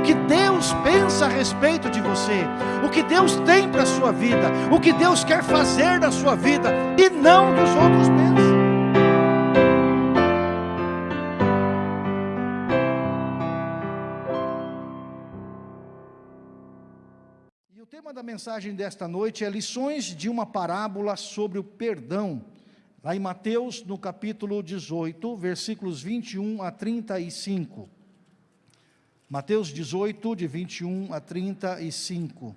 o que Deus pensa a respeito de você, o que Deus tem para a sua vida, o que Deus quer fazer na sua vida, e não dos outros pensam. E o tema da mensagem desta noite é lições de uma parábola sobre o perdão. Lá em Mateus, no capítulo 18, versículos 21 a 35. Mateus 18, de 21 a 35.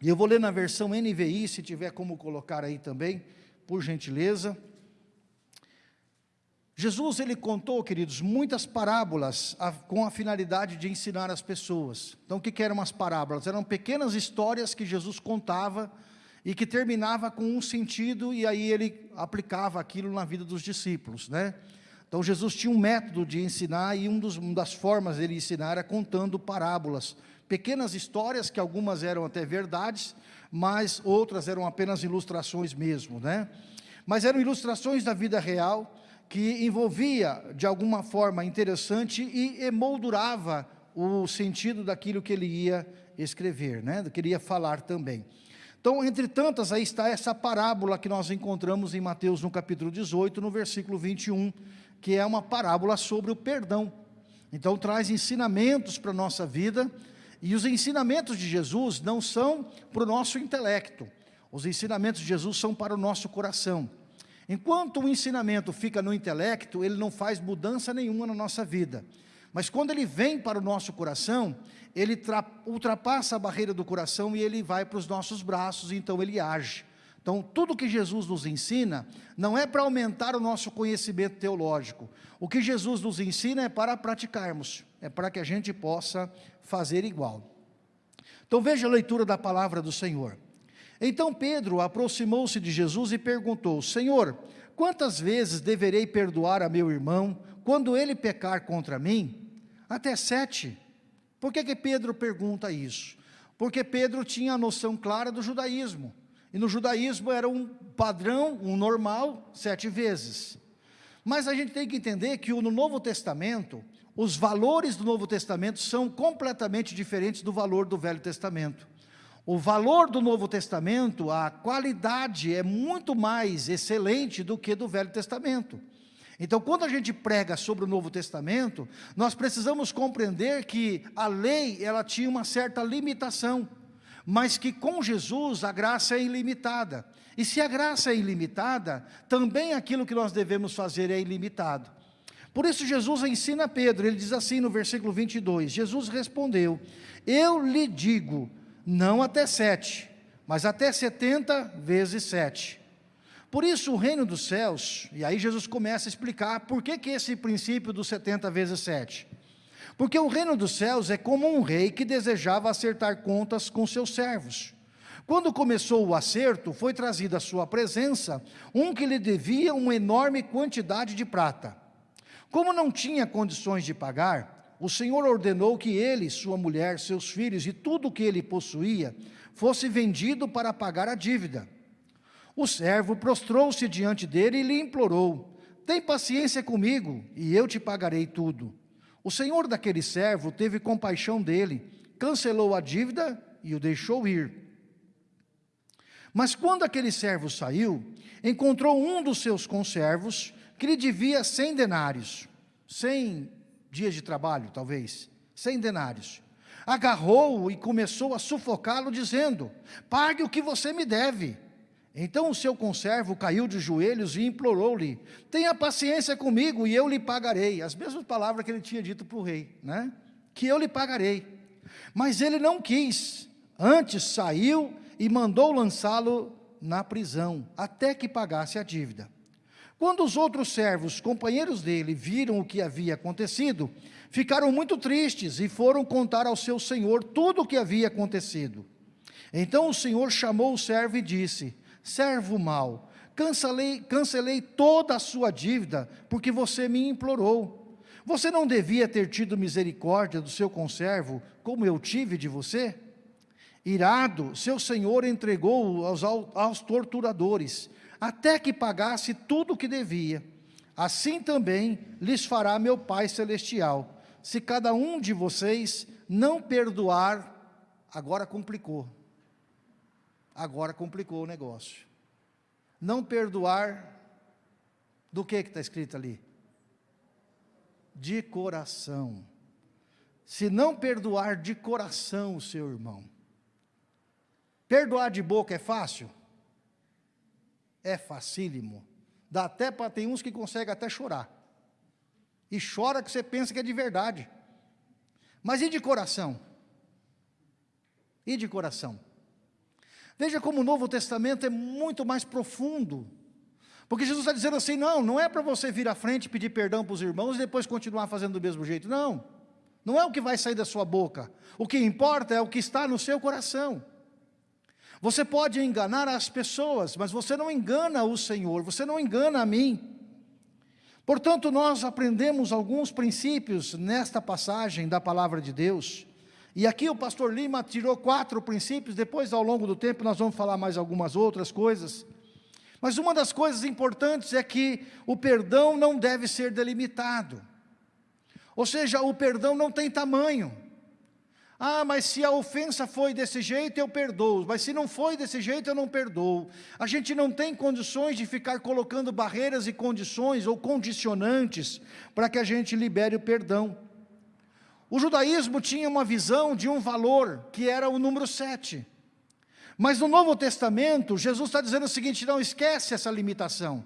E eu vou ler na versão NVI, se tiver como colocar aí também, por gentileza. Jesus, ele contou, queridos, muitas parábolas com a finalidade de ensinar as pessoas. Então, o que, que eram as parábolas? Eram pequenas histórias que Jesus contava e que terminava com um sentido e aí ele aplicava aquilo na vida dos discípulos, né? Então Jesus tinha um método de ensinar e um dos, uma das formas dele ensinar era contando parábolas, pequenas histórias que algumas eram até verdades, mas outras eram apenas ilustrações mesmo, né? Mas eram ilustrações da vida real que envolvia de alguma forma interessante e emoldurava o sentido daquilo que ele ia escrever, né? Do que ele ia falar também. Então, entre tantas, aí está essa parábola que nós encontramos em Mateus no capítulo 18, no versículo 21, que é uma parábola sobre o perdão. Então, traz ensinamentos para a nossa vida, e os ensinamentos de Jesus não são para o nosso intelecto, os ensinamentos de Jesus são para o nosso coração. Enquanto o ensinamento fica no intelecto, ele não faz mudança nenhuma na nossa vida. Mas quando ele vem para o nosso coração, ele ultrapassa a barreira do coração e ele vai para os nossos braços, então ele age. Então, tudo que Jesus nos ensina, não é para aumentar o nosso conhecimento teológico. O que Jesus nos ensina é para praticarmos, é para que a gente possa fazer igual. Então, veja a leitura da palavra do Senhor. Então Pedro aproximou-se de Jesus e perguntou, Senhor, quantas vezes deverei perdoar a meu irmão, quando ele pecar contra mim? Até sete. Por que, que Pedro pergunta isso? Porque Pedro tinha a noção clara do judaísmo. E no judaísmo era um padrão, um normal, sete vezes. Mas a gente tem que entender que no Novo Testamento, os valores do Novo Testamento são completamente diferentes do valor do Velho Testamento. O valor do Novo Testamento, a qualidade é muito mais excelente do que do Velho Testamento. Então, quando a gente prega sobre o Novo Testamento, nós precisamos compreender que a lei, ela tinha uma certa limitação, mas que com Jesus a graça é ilimitada. E se a graça é ilimitada, também aquilo que nós devemos fazer é ilimitado. Por isso Jesus ensina a Pedro, ele diz assim no versículo 22, Jesus respondeu, eu lhe digo, não até sete, mas até setenta vezes sete. Por isso o reino dos céus, e aí Jesus começa a explicar por que, que esse princípio dos 70 vezes 7. Porque o reino dos céus é como um rei que desejava acertar contas com seus servos. Quando começou o acerto, foi trazido à sua presença um que lhe devia uma enorme quantidade de prata. Como não tinha condições de pagar, o Senhor ordenou que ele, sua mulher, seus filhos e tudo o que ele possuía fosse vendido para pagar a dívida. O servo prostrou-se diante dele e lhe implorou, tem paciência comigo, e eu te pagarei tudo. O senhor daquele servo teve compaixão dele, cancelou a dívida e o deixou ir. Mas quando aquele servo saiu, encontrou um dos seus conservos, que lhe devia cem denários, cem dias de trabalho, talvez, cem denários. Agarrou-o e começou a sufocá-lo, dizendo, pague o que você me deve. Então o seu conservo caiu de joelhos e implorou-lhe, tenha paciência comigo e eu lhe pagarei. As mesmas palavras que ele tinha dito para o rei, né? Que eu lhe pagarei. Mas ele não quis, antes saiu e mandou lançá-lo na prisão, até que pagasse a dívida. Quando os outros servos, companheiros dele, viram o que havia acontecido, ficaram muito tristes e foram contar ao seu senhor tudo o que havia acontecido. Então o senhor chamou o servo e disse, servo mau, cancelei, cancelei toda a sua dívida, porque você me implorou. Você não devia ter tido misericórdia do seu conservo, como eu tive de você? Irado, seu senhor entregou-o aos, aos torturadores, até que pagasse tudo o que devia. Assim também lhes fará meu Pai Celestial, se cada um de vocês não perdoar, agora complicou. Agora complicou o negócio. Não perdoar, do que está escrito ali? De coração. Se não perdoar de coração o seu irmão. Perdoar de boca é fácil? É facílimo. Dá até para, tem uns que conseguem até chorar. E chora que você pensa que é de verdade. Mas e de coração? E de coração? Veja como o Novo Testamento é muito mais profundo. Porque Jesus está dizendo assim, não, não é para você vir à frente pedir perdão para os irmãos e depois continuar fazendo do mesmo jeito. Não, não é o que vai sair da sua boca. O que importa é o que está no seu coração. Você pode enganar as pessoas, mas você não engana o Senhor, você não engana a mim. Portanto, nós aprendemos alguns princípios nesta passagem da palavra de Deus. E aqui o pastor Lima tirou quatro princípios, depois ao longo do tempo nós vamos falar mais algumas outras coisas. Mas uma das coisas importantes é que o perdão não deve ser delimitado. Ou seja, o perdão não tem tamanho. Ah, mas se a ofensa foi desse jeito, eu perdoo. Mas se não foi desse jeito, eu não perdoo. A gente não tem condições de ficar colocando barreiras e condições ou condicionantes para que a gente libere o perdão. O judaísmo tinha uma visão de um valor, que era o número 7. Mas no Novo Testamento, Jesus está dizendo o seguinte, não esquece essa limitação.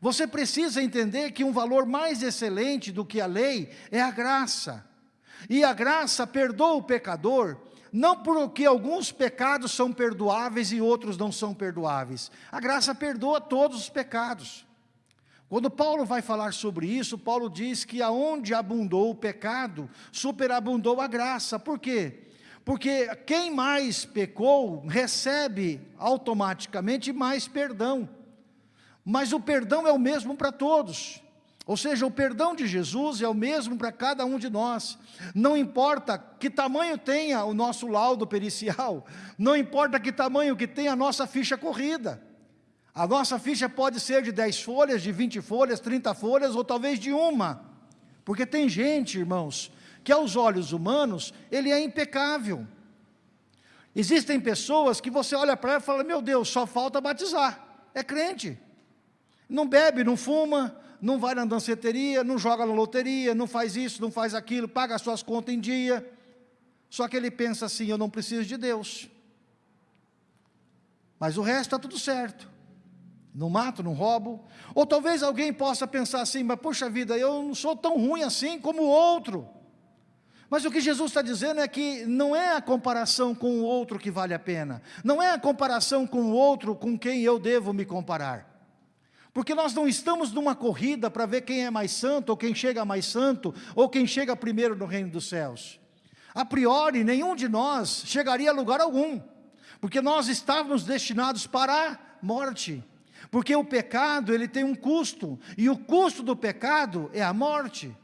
Você precisa entender que um valor mais excelente do que a lei é a graça. E a graça perdoa o pecador, não porque alguns pecados são perdoáveis e outros não são perdoáveis. A graça perdoa todos os pecados. Quando Paulo vai falar sobre isso, Paulo diz que aonde abundou o pecado, superabundou a graça. Por quê? Porque quem mais pecou, recebe automaticamente mais perdão. Mas o perdão é o mesmo para todos. Ou seja, o perdão de Jesus é o mesmo para cada um de nós. Não importa que tamanho tenha o nosso laudo pericial, não importa que tamanho que tenha a nossa ficha corrida. A nossa ficha pode ser de 10 folhas, de 20 folhas, 30 folhas ou talvez de uma. Porque tem gente, irmãos, que aos olhos humanos, ele é impecável. Existem pessoas que você olha para ela e fala, meu Deus, só falta batizar. É crente. Não bebe, não fuma, não vai na danceteria, não joga na loteria, não faz isso, não faz aquilo, paga as suas contas em dia. Só que ele pensa assim, eu não preciso de Deus. Mas o resto está tudo certo. Não mato, não roubo. Ou talvez alguém possa pensar assim, mas puxa vida, eu não sou tão ruim assim como o outro. Mas o que Jesus está dizendo é que não é a comparação com o outro que vale a pena. Não é a comparação com o outro com quem eu devo me comparar. Porque nós não estamos numa corrida para ver quem é mais santo, ou quem chega mais santo, ou quem chega primeiro no reino dos céus. A priori, nenhum de nós chegaria a lugar algum, porque nós estávamos destinados para a morte. Porque o pecado, ele tem um custo, e o custo do pecado é a morte.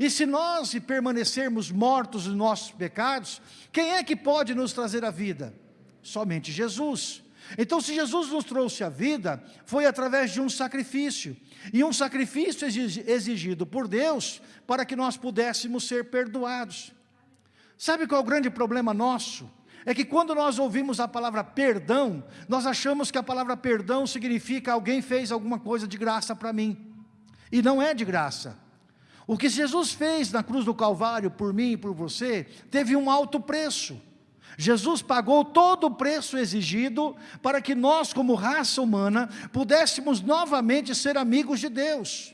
E se nós permanecermos mortos nos nossos pecados, quem é que pode nos trazer a vida? Somente Jesus. Então, se Jesus nos trouxe a vida, foi através de um sacrifício, e um sacrifício exigido por Deus, para que nós pudéssemos ser perdoados. Sabe qual é o grande problema nosso? É que quando nós ouvimos a palavra perdão, nós achamos que a palavra perdão significa alguém fez alguma coisa de graça para mim. E não é de graça. O que Jesus fez na cruz do Calvário por mim e por você, teve um alto preço. Jesus pagou todo o preço exigido para que nós, como raça humana, pudéssemos novamente ser amigos de Deus.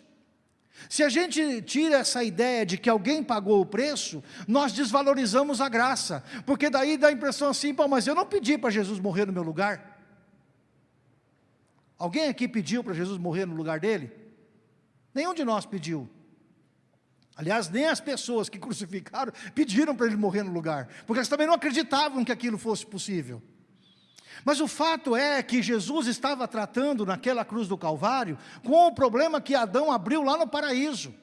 Se a gente tira essa ideia de que alguém pagou o preço, nós desvalorizamos a graça, porque daí dá a impressão assim, Pô, mas eu não pedi para Jesus morrer no meu lugar. Alguém aqui pediu para Jesus morrer no lugar dele? Nenhum de nós pediu. Aliás, nem as pessoas que crucificaram pediram para ele morrer no lugar, porque eles também não acreditavam que aquilo fosse possível. Mas o fato é que Jesus estava tratando naquela cruz do Calvário com o problema que Adão abriu lá no paraíso.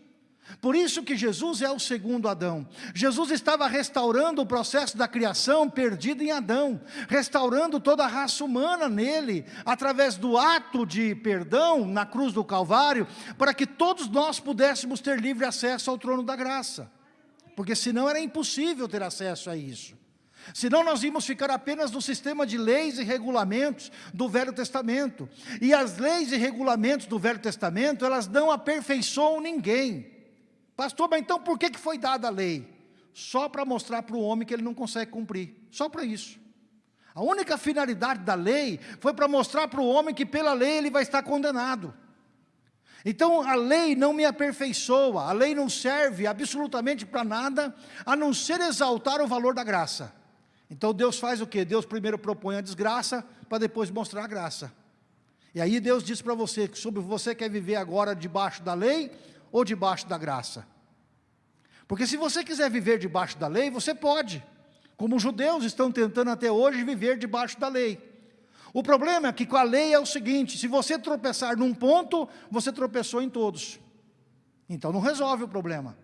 Por isso que Jesus é o segundo Adão. Jesus estava restaurando o processo da criação perdido em Adão, restaurando toda a raça humana nele, através do ato de perdão na cruz do Calvário, para que todos nós pudéssemos ter livre acesso ao trono da graça. porque senão era impossível ter acesso a isso. Senão nós íamos ficar apenas no sistema de leis e regulamentos do Velho Testamento. E as leis e regulamentos do Velho Testamento, elas não aperfeiçoam ninguém. Pastor, mas então por que foi dada a lei? Só para mostrar para o homem que ele não consegue cumprir. Só para isso. A única finalidade da lei foi para mostrar para o homem que pela lei ele vai estar condenado. Então a lei não me aperfeiçoa, a lei não serve absolutamente para nada, a não ser exaltar o valor da graça. Então Deus faz o que? Deus primeiro propõe a desgraça, para depois mostrar a graça. E aí Deus diz para você, que sobre você quer viver agora debaixo da lei, ou debaixo da graça? Porque se você quiser viver debaixo da lei, você pode. Como os judeus estão tentando até hoje viver debaixo da lei. O problema é que com a lei é o seguinte, se você tropeçar num ponto, você tropeçou em todos. Então não resolve o problema.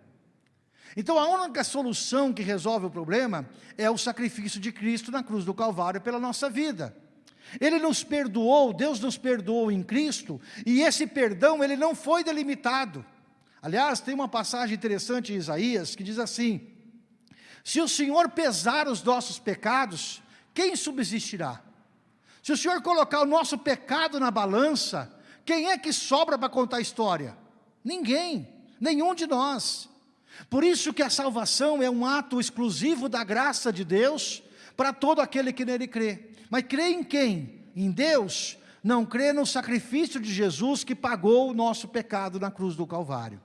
Então a única solução que resolve o problema é o sacrifício de Cristo na cruz do Calvário pela nossa vida. Ele nos perdoou, Deus nos perdoou em Cristo, e esse perdão ele não foi delimitado. Aliás, tem uma passagem interessante em Isaías que diz assim, se o Senhor pesar os nossos pecados, quem subsistirá? Se o Senhor colocar o nosso pecado na balança, quem é que sobra para contar a história? Ninguém, nenhum de nós. Por isso que a salvação é um ato exclusivo da graça de Deus para todo aquele que nele crê. Mas crê em quem? Em Deus? Não crê no sacrifício de Jesus que pagou o nosso pecado na cruz do Calvário.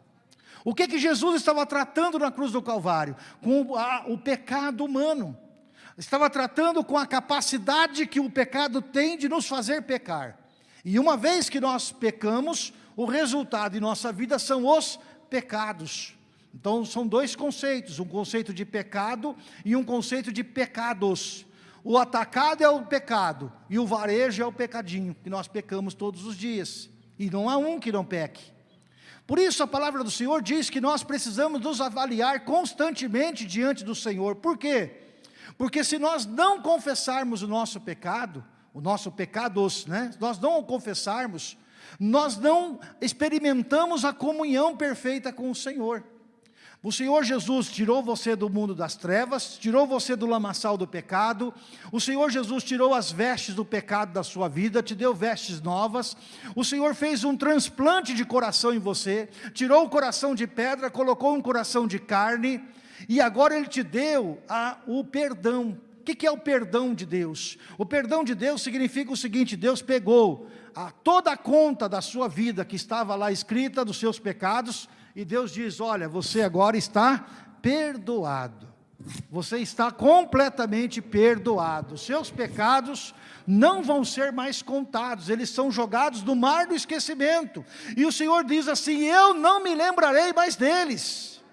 O que que Jesus estava tratando na cruz do Calvário? Com a, o pecado humano. Estava tratando com a capacidade que o pecado tem de nos fazer pecar. E uma vez que nós pecamos, o resultado em nossa vida são os pecados. Então são dois conceitos, um conceito de pecado e um conceito de pecados. O atacado é o pecado e o varejo é o pecadinho, que nós pecamos todos os dias. E não há um que não peque. Por isso a palavra do Senhor diz que nós precisamos nos avaliar constantemente diante do Senhor. Por quê? Porque se nós não confessarmos o nosso pecado, o nosso pecados, né? nós não o confessarmos, nós não experimentamos a comunhão perfeita com o Senhor. O Senhor Jesus tirou você do mundo das trevas, tirou você do lamaçal do pecado, o Senhor Jesus tirou as vestes do pecado da sua vida, te deu vestes novas, o Senhor fez um transplante de coração em você, tirou o coração de pedra, colocou um coração de carne, e agora Ele te deu a, o perdão. O que, é o perdão de Deus? O perdão de Deus significa o seguinte, Deus pegou a, toda a conta da sua vida que estava lá escrita, dos seus pecados, e Deus diz, olha, você agora está perdoado. Você está completamente perdoado. Seus pecados não vão ser mais contados, eles são jogados no mar do esquecimento. E o Senhor diz assim: Eu não me lembrarei mais deles.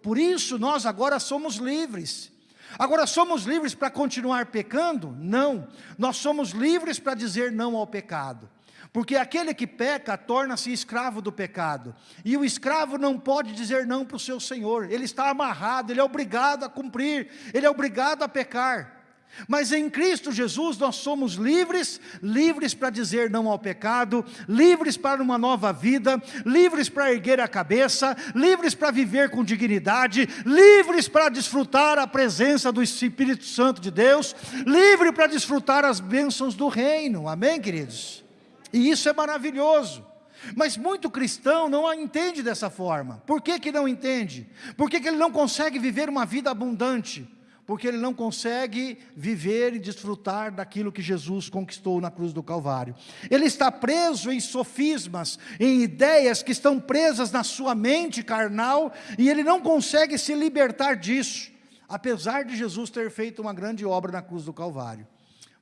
Por isso nós agora somos livres. Agora somos livres para continuar pecando? Não. Nós somos livres para dizer não ao pecado. Porque aquele que peca torna-se escravo do pecado. E o escravo não pode dizer não para o seu senhor. Ele está amarrado, ele é obrigado a cumprir, ele é obrigado a pecar. Mas em Cristo Jesus nós somos livres, livres para dizer não ao pecado, livres para uma nova vida, livres para erguer a cabeça, livres para viver com dignidade, livres para desfrutar a presença do Espírito Santo de Deus, livre para desfrutar as bênçãos do reino. Amém, queridos? E isso é maravilhoso. Mas muito cristão não a entende dessa forma. Por que, que não entende? Por que, que ele não consegue viver uma vida abundante? Porque ele não consegue viver e desfrutar daquilo que Jesus conquistou na cruz do Calvário. Ele está preso em sofismas, em ideias que estão presas na sua mente carnal, e ele não consegue se libertar disso, apesar de Jesus ter feito uma grande obra na cruz do Calvário.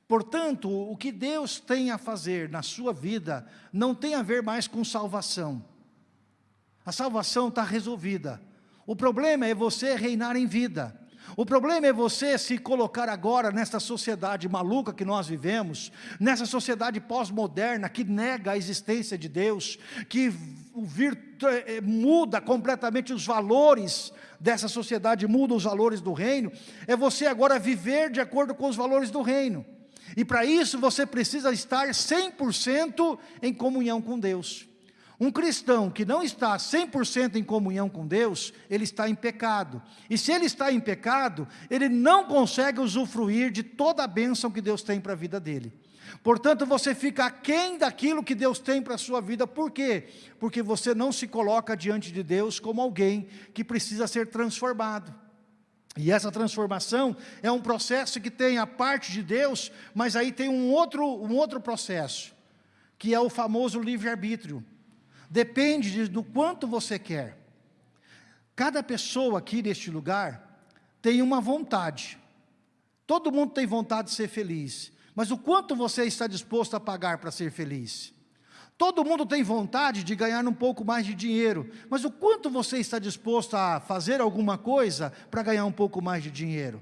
Portanto, o que Deus tem a fazer na sua vida não tem a ver mais com salvação. A salvação está resolvida. O problema é você reinar em vida. O problema é você se colocar agora nessa sociedade maluca que nós vivemos, nessa sociedade pós-moderna que nega a existência de Deus, que eh, muda completamente os valores dessa sociedade, muda os valores do reino, é você agora viver de acordo com os valores do reino. E para isso você precisa estar 100% em comunhão com Deus. Um cristão que não está 100% em comunhão com Deus, ele está em pecado. E se ele está em pecado, ele não consegue usufruir de toda a bênção que Deus tem para a vida dele. Portanto, você fica aquém daquilo que Deus tem para a sua vida. Por quê? Porque você não se coloca diante de Deus como alguém que precisa ser transformado. E essa transformação é um processo que tem a parte de Deus, mas aí tem um outro, um outro processo, que é o famoso livre-arbítrio. Depende de, do quanto você quer. Cada pessoa aqui neste lugar tem uma vontade. Todo mundo tem vontade de ser feliz. Mas o quanto você está disposto a pagar para ser feliz? Todo mundo tem vontade de ganhar um pouco mais de dinheiro, mas o quanto você está disposto a fazer alguma coisa para ganhar um pouco mais de dinheiro?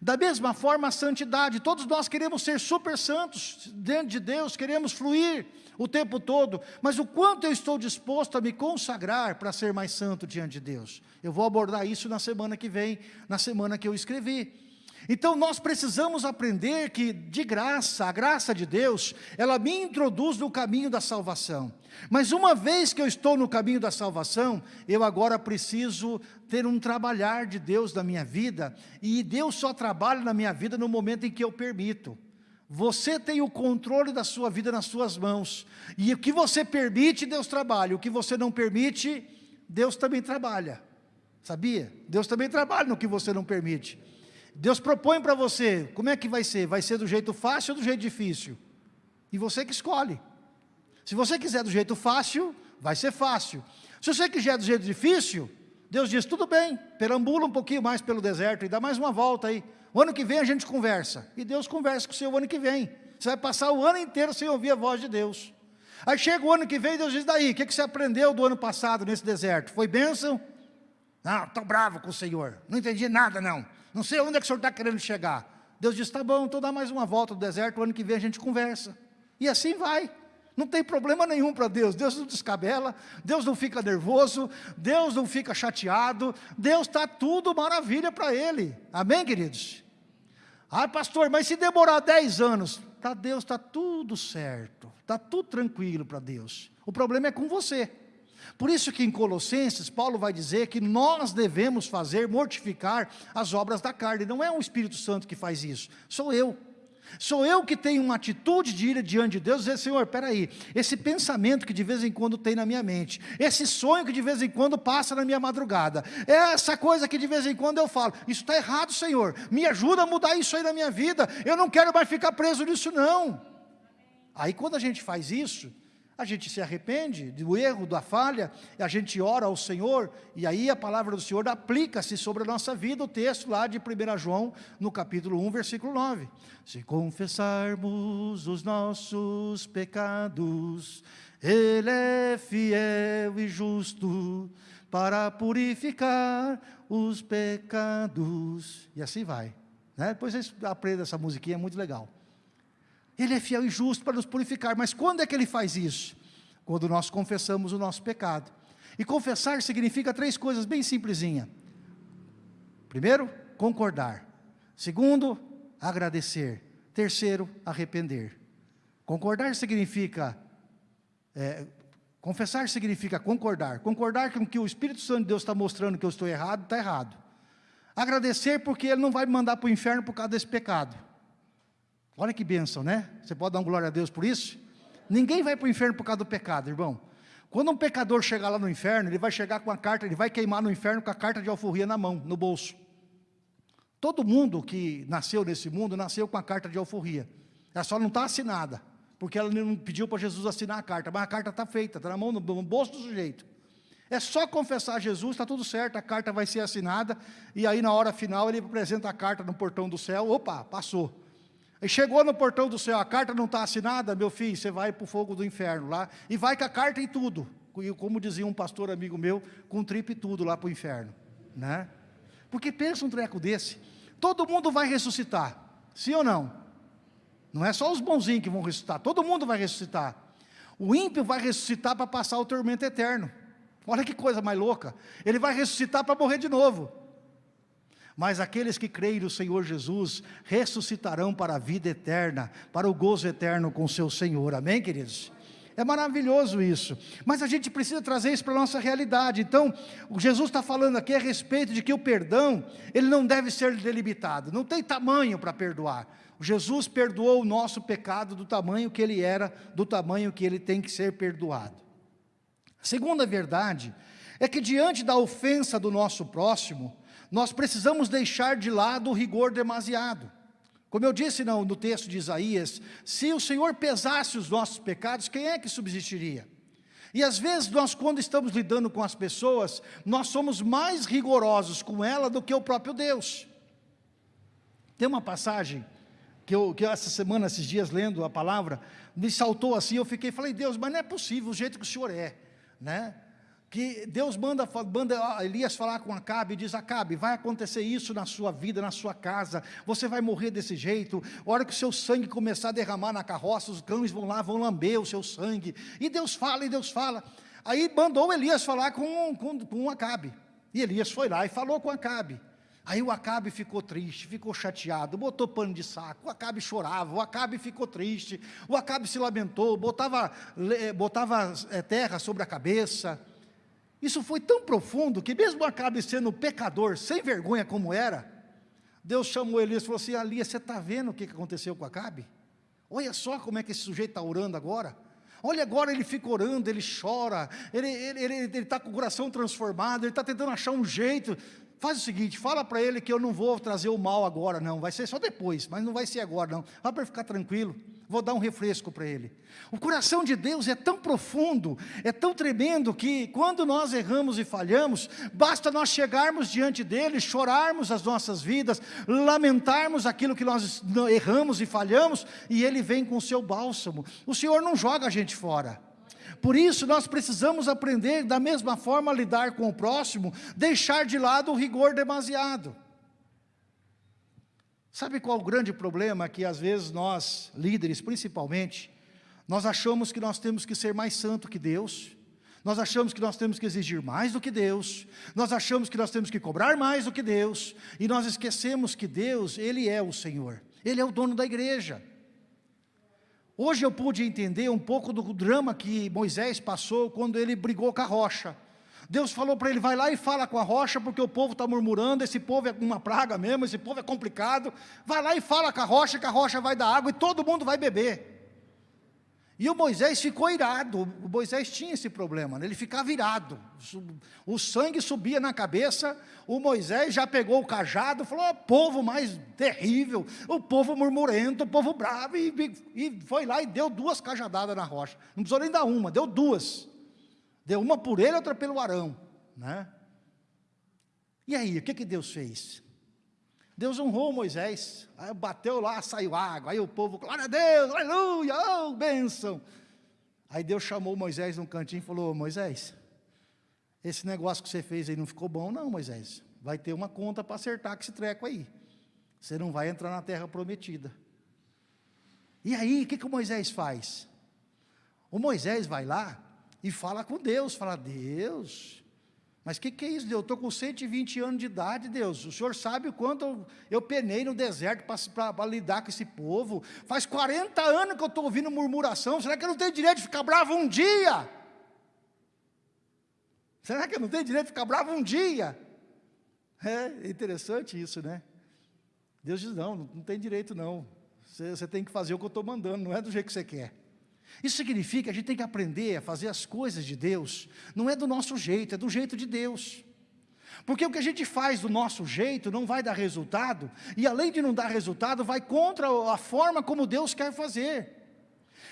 Da mesma forma, a santidade, todos nós queremos ser super santos dentro de Deus, queremos fluir o tempo todo, mas o quanto eu estou disposto a me consagrar para ser mais santo diante de Deus? Eu vou abordar isso na semana que vem, na semana que eu escrevi. Então nós precisamos aprender que de graça, a graça de Deus, ela me introduz no caminho da salvação. Mas uma vez que eu estou no caminho da salvação, eu agora preciso ter um trabalhar de Deus na minha vida, e Deus só trabalha na minha vida no momento em que eu permito. Você tem o controle da sua vida nas suas mãos, e o que você permite, Deus trabalha, o que você não permite, Deus também trabalha. Sabia? Deus também trabalha no que você não permite. Deus propõe para você, como é que vai ser? Vai ser do jeito fácil ou do jeito difícil? E você que escolhe. Se você quiser do jeito fácil, vai ser fácil. Se você quiser do jeito difícil, Deus diz, tudo bem, perambula um pouquinho mais pelo deserto e dá mais uma volta aí. O ano que vem a gente conversa. E Deus conversa com você o ano que vem. Você vai passar o ano inteiro sem ouvir a voz de Deus. Aí chega o ano que vem, Deus diz, daí, o que, que você aprendeu do ano passado nesse deserto? Foi bênção? Não, estou bravo com o Senhor, não entendi nada não. Não sei onde é que o senhor está querendo chegar. Deus diz, tá bom, então dá mais uma volta do deserto, o ano que vem a gente conversa. E assim vai. Não tem problema nenhum para Deus, Deus não descabela, Deus não fica nervoso, Deus não fica chateado, Deus está tudo maravilha para Ele, amém queridos? Ah pastor, mas se demorar 10 anos, tá Deus, está tudo certo, está tudo tranquilo para Deus, o problema é com você, por isso que em Colossenses, Paulo vai dizer que nós devemos fazer, mortificar as obras da carne. Não é o Espírito Santo que faz isso, sou eu. Sou eu que tenho uma atitude de ir diante de Deus e dizer, Senhor, aí, esse pensamento que de vez em quando tem na minha mente, esse sonho que de vez em quando passa na minha madrugada, essa coisa que de vez em quando eu falo, isso está errado, Senhor, me ajuda a mudar isso aí na minha vida, eu não quero mais ficar preso nisso não. Aí quando a gente faz isso, a gente se arrepende do erro, da falha, e a gente ora ao Senhor, e aí a palavra do Senhor aplica-se sobre a nossa vida, o texto lá de 1 João, no capítulo 1, versículo 9. Se confessarmos os nossos pecados, Ele é fiel e justo para purificar os pecados. E assim vai. Né? Depois vocês aprendem essa musiquinha, é muito legal. Ele é fiel e justo para nos purificar. Mas quando é que Ele faz isso? Quando nós confessamos o nosso pecado. E confessar significa três coisas bem simplesinha. Primeiro, concordar. Segundo, agradecer. Terceiro, arrepender. Concordar significa, é, confessar significa concordar. Concordar com que o Espírito Santo de Deus está mostrando que eu estou errado, está errado. Agradecer porque Ele não vai me mandar para o inferno por causa desse pecado. Olha que bênção, né? Você pode dar um glória a Deus por isso? Ninguém vai para o inferno por causa do pecado, irmão. Quando um pecador chegar lá no inferno, ele vai chegar com a carta, ele vai queimar no inferno com a carta de alforria na mão, no bolso. Todo mundo que nasceu nesse mundo, nasceu com a carta de alforria. Ela só não está assinada, porque ela não pediu para Jesus assinar a carta, mas a carta está feita, está na mão, no bolso do sujeito. É só confessar Jesus, está tudo certo, a carta vai ser assinada, e aí na hora final ele apresenta a carta no portão do céu, opa, passou. E chegou no portão do céu, a carta não está assinada, meu filho, você vai para o fogo do inferno lá, e vai com a carta e tudo, como dizia um pastor amigo meu, com tripe e tudo lá para o inferno, né? Porque pensa um treco desse, todo mundo vai ressuscitar, sim ou não? Não é só os bonzinhos que vão ressuscitar, todo mundo vai ressuscitar. O ímpio vai ressuscitar para passar o tormento eterno. Olha que coisa mais louca. Ele vai ressuscitar para morrer de novo. Mas aqueles que creem no Senhor Jesus ressuscitarão para a vida eterna, para o gozo eterno com seu Senhor. Amém, queridos? É maravilhoso isso. Mas a gente precisa trazer isso para a nossa realidade. Então, Jesus está falando aqui a respeito de que o perdão, ele não deve ser delimitado. Não tem tamanho para perdoar. Jesus perdoou o nosso pecado do tamanho que ele era, do tamanho que ele tem que ser perdoado. A segunda verdade é que diante da ofensa do nosso próximo, nós precisamos deixar de lado o rigor demasiado. Como eu disse no, no texto de Isaías, se o Senhor pesasse os nossos pecados, quem é que subsistiria? E às vezes nós quando estamos lidando com as pessoas, nós somos mais rigorosos com ela do que o próprio Deus. Tem uma passagem que eu, que essa semana, esses dias lendo a palavra, me saltou assim, eu fiquei, falei, Deus, mas não é possível o jeito que o Senhor é, né? Que Deus manda, manda Elias falar com Acabe e diz, Acabe, vai acontecer isso na sua vida, na sua casa, você vai morrer desse jeito, a hora que o seu sangue começar a derramar na carroça, os cães vão lá, vão lamber o seu sangue, e Deus fala, e Deus fala, aí mandou Elias falar com, com, com Acabe, e Elias foi lá e falou com Acabe, Aí o Acabe ficou triste, ficou chateado, botou pano de saco, o Acabe chorava, o Acabe ficou triste, o Acabe se lamentou, botava, botava é, terra sobre a cabeça, isso foi tão profundo que mesmo Acabe sendo pecador, sem vergonha como era, Deus chamou Elias e falou assim, Elias, você está vendo o que aconteceu com Acabe? Olha só como é que esse sujeito está orando agora. Olha agora ele fica orando, ele chora, ele está tá com o coração transformado, ele está tentando achar um jeito. Faz o seguinte, fala para ele que eu não vou trazer o mal agora não, vai ser só depois, mas não vai ser agora não. Fala para ficar tranquilo vou dar um refresco para ele. O coração de Deus é tão profundo, é tão tremendo, que quando nós erramos e falhamos, basta nós chegarmos diante dele, chorarmos as nossas vidas, lamentarmos aquilo que nós erramos e falhamos, e ele vem com o seu bálsamo. O Senhor não joga a gente fora. Por isso nós precisamos aprender da mesma forma a lidar com o próximo, deixar de lado o rigor demasiado. Sabe qual o grande problema que às vezes nós, líderes principalmente, nós achamos que nós temos que ser mais santo que Deus, nós achamos que nós temos que exigir mais do que Deus, nós achamos que nós temos que cobrar mais do que Deus, e nós esquecemos que Deus, Ele é o Senhor, Ele é o dono da igreja. Hoje eu pude entender um pouco do drama que Moisés passou quando ele brigou com a rocha. Deus falou para ele, vai lá e fala com a rocha, porque o povo está murmurando, esse povo é uma praga mesmo, esse povo é complicado, vai lá e fala com a rocha, que a rocha vai dar água e todo mundo vai beber. E o Moisés ficou irado, o Moisés tinha esse problema, né? ele ficava irado, o sangue subia na cabeça, o Moisés já pegou o cajado, falou, oh, povo mais terrível, o povo murmurento, o povo bravo, e, e foi lá e deu duas cajadadas na rocha, não precisou nem dar uma, deu duas. Deu uma por ele, outra pelo Arão. Né? E aí, o que, que Deus fez? Deus honrou Moisés, aí bateu lá, saiu água, aí o povo, glória a Deus, aleluia, oh, bênção. Aí Deus chamou Moisés num cantinho e falou, Moisés, esse negócio que você fez aí não ficou bom não, Moisés, vai ter uma conta para acertar com esse treco aí, você não vai entrar na terra prometida. E aí, o que, que o Moisés faz? O Moisés vai lá, e fala com Deus, fala, Deus, mas o que, que é isso, Deus? Eu estou com 120 anos de idade, Deus. O Senhor sabe o quanto eu, penei no deserto para lidar com esse povo. Faz 40 anos que eu estou ouvindo murmuração. Será que eu não tenho direito de ficar bravo um dia? Será que eu não tenho direito de ficar bravo um dia? É interessante isso, né? Deus diz, não, não tem direito não. Você, você tem que fazer o que eu estou mandando, não é do jeito que você quer. Isso significa que a gente tem que aprender a fazer as coisas de Deus, não é do nosso jeito, é do jeito de Deus. Porque o que a gente faz do nosso jeito não vai dar resultado, e além de não dar resultado, vai contra a forma como Deus quer fazer.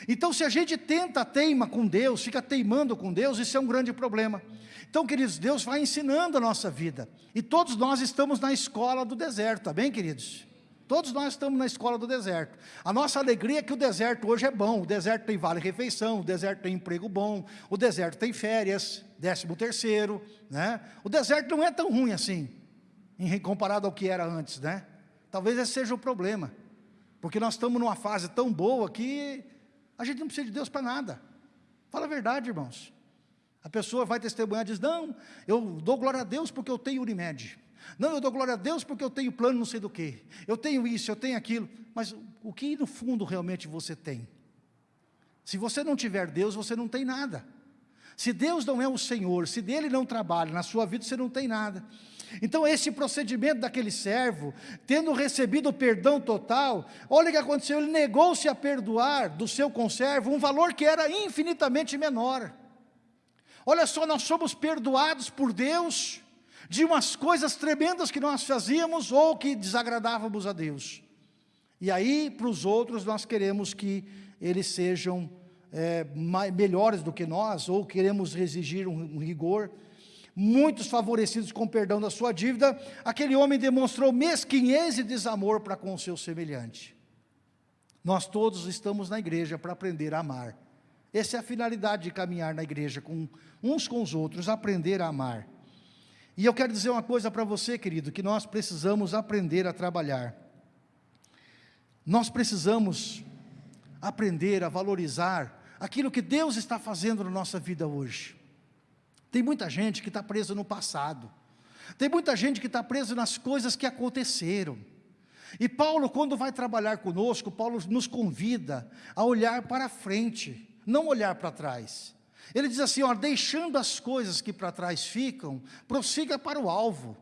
Então se a gente tenta teima com Deus, fica teimando com Deus, isso é um grande problema. Então queridos, Deus vai ensinando a nossa vida, e todos nós estamos na escola do deserto, tá bem queridos? Todos nós estamos na escola do deserto. A nossa alegria é que o deserto hoje é bom. O deserto tem vale-refeição, o deserto tem emprego bom, o deserto tem férias, décimo terceiro. Né? O deserto não é tão ruim assim, comparado ao que era antes. Né? Talvez esse seja o problema. Porque nós estamos numa fase tão boa que a gente não precisa de Deus para nada. Fala a verdade, irmãos. A pessoa vai testemunhar e diz, não, eu dou glória a Deus porque eu tenho Unimed. Não, eu dou glória a Deus porque eu tenho plano não sei do que. Eu tenho isso, eu tenho aquilo. Mas o que no fundo realmente você tem? Se você não tiver Deus, você não tem nada. Se Deus não é o Senhor, se dele não trabalha na sua vida, você não tem nada. Então esse procedimento daquele servo, tendo recebido o perdão total, olha o que aconteceu, ele negou-se a perdoar do seu conservo um valor que era infinitamente menor. Olha só, nós somos perdoados por Deus de umas coisas tremendas que nós fazíamos ou que desagradávamos a Deus. E aí, para os outros, nós queremos que eles sejam é, melhores do que nós, ou queremos exigir um, um rigor. Muitos favorecidos com perdão da sua dívida, aquele homem demonstrou mesquinhez e desamor para com o seu semelhante. Nós todos estamos na igreja para aprender a amar. Essa é a finalidade de caminhar na igreja, com uns com os outros, aprender a amar. E eu quero dizer uma coisa para você, querido, que nós precisamos aprender a trabalhar. Nós precisamos aprender a valorizar aquilo que Deus está fazendo na nossa vida hoje. Tem muita gente que está presa no passado. Tem muita gente que está presa nas coisas que aconteceram. E Paulo, quando vai trabalhar conosco, Paulo nos convida a olhar para frente, não olhar para trás. Ele diz assim, ó, deixando as coisas que para trás ficam, prossiga para o alvo.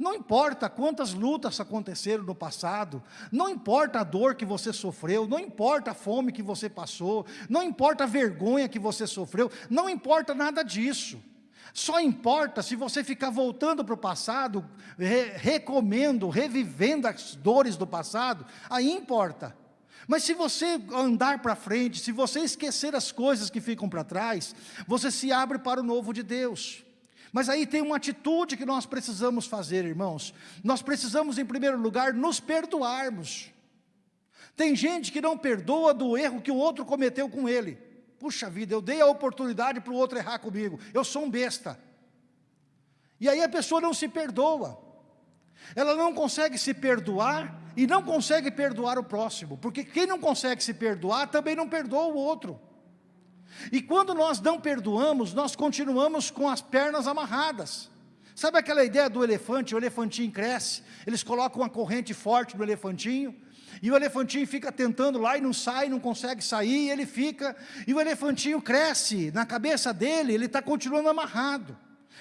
Não importa quantas lutas aconteceram no passado, não importa a dor que você sofreu, não importa a fome que você passou, não importa a vergonha que você sofreu, não importa nada disso. Só importa se você ficar voltando para o passado, re recomendo, revivendo as dores do passado, aí importa. Mas se você andar para frente, se você esquecer as coisas que ficam para trás, você se abre para o novo de Deus. Mas aí tem uma atitude que nós precisamos fazer, irmãos. Nós precisamos, em primeiro lugar, nos perdoarmos. Tem gente que não perdoa do erro que o outro cometeu com ele. Puxa vida, eu dei a oportunidade para o outro errar comigo. Eu sou um besta. E aí a pessoa não se perdoa. Ela não consegue se perdoar e não consegue perdoar o próximo. Porque quem não consegue se perdoar também não perdoa o outro. E quando nós não perdoamos, nós continuamos com as pernas amarradas. Sabe aquela ideia do elefante? O elefantinho cresce, eles colocam uma corrente forte no elefantinho, e o elefantinho fica tentando lá e não sai, não consegue sair, e ele fica, e o elefantinho cresce, na cabeça dele, ele está continuando amarrado.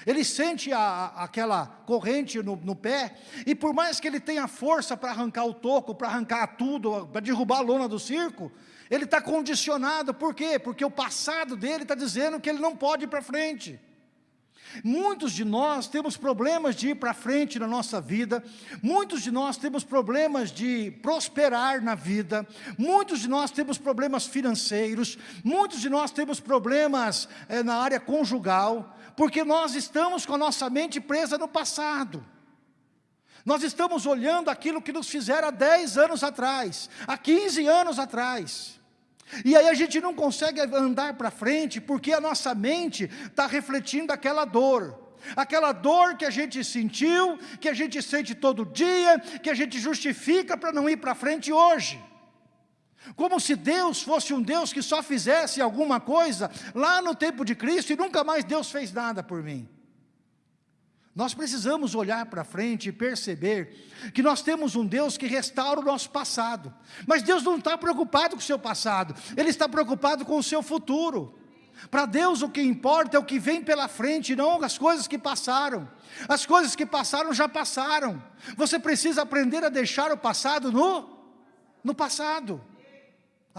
Ele sente a, aquela corrente no, no, pé, e por mais que ele tenha força para arrancar o toco, para arrancar tudo, para derrubar a lona do circo, ele está condicionado, por quê? Porque o passado dele está dizendo que ele não pode ir para frente. Muitos de nós temos problemas de ir para frente na nossa vida, muitos de nós temos problemas de prosperar na vida, muitos de nós temos problemas financeiros, muitos de nós temos problemas é, na área conjugal, porque nós estamos com a nossa mente presa no passado. Nós estamos olhando aquilo que nos fizeram há 10 anos atrás, há 15 anos atrás. E aí a gente não consegue andar para frente, porque a nossa mente está refletindo aquela dor. Aquela dor que a gente sentiu, que a gente sente todo dia, que a gente justifica para não ir para frente hoje. Como se Deus fosse um Deus que só fizesse alguma coisa lá no tempo de Cristo e nunca mais Deus fez nada por mim. Nós precisamos olhar para frente e perceber que nós temos um Deus que restaura o nosso passado. Mas Deus não está preocupado com o seu passado, Ele está preocupado com o seu futuro. Para Deus o que importa é o que vem pela frente, não as coisas que passaram. As coisas que passaram já passaram. Você precisa aprender a deixar o passado no, no passado.